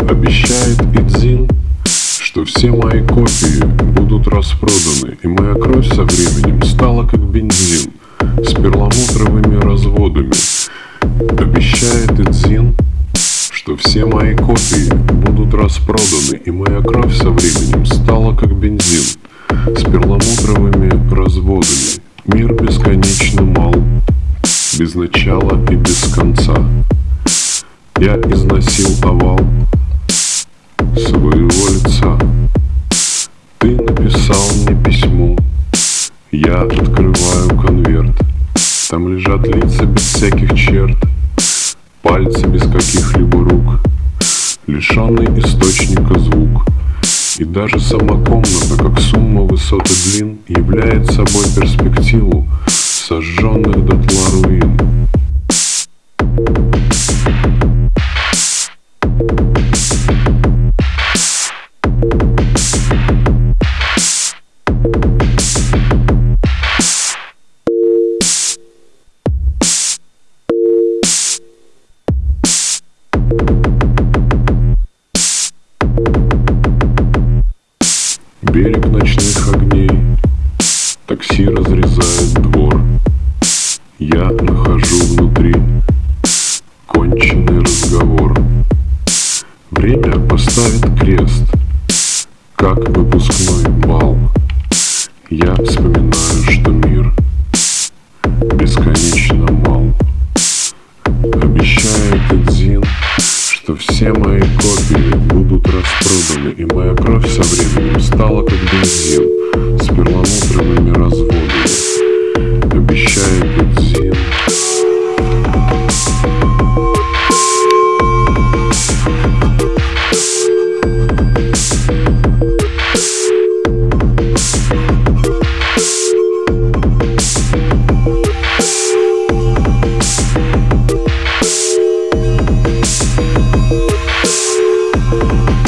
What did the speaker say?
Обещает Идзин, что все мои копии будут распроданы, и моя кровь со временем стала как бензин с перламутровыми разводами. Обещает Идзин, что все мои копии будут распроданы, и моя кровь со временем стала как бензин с перламутровыми разводами. Мир бесконечно мал, без начала и без конца. Я износил овал я открываю конверт. Там лежат лица без всяких черт, пальцы без каких-либо рук, лишенный источника звук. И даже сама комната, как сумма высот и длин, является собой перспективу сожженных дотла руин. Берег ночных огней, такси разрезает двор. Я нахожу внутри конченый разговор. Время поставит крест, как выпускной бал. Я вспоминаю, что мир Все мои копии будут распроданы, и моя кровь со временем стала как бензин. Сперва Thank you.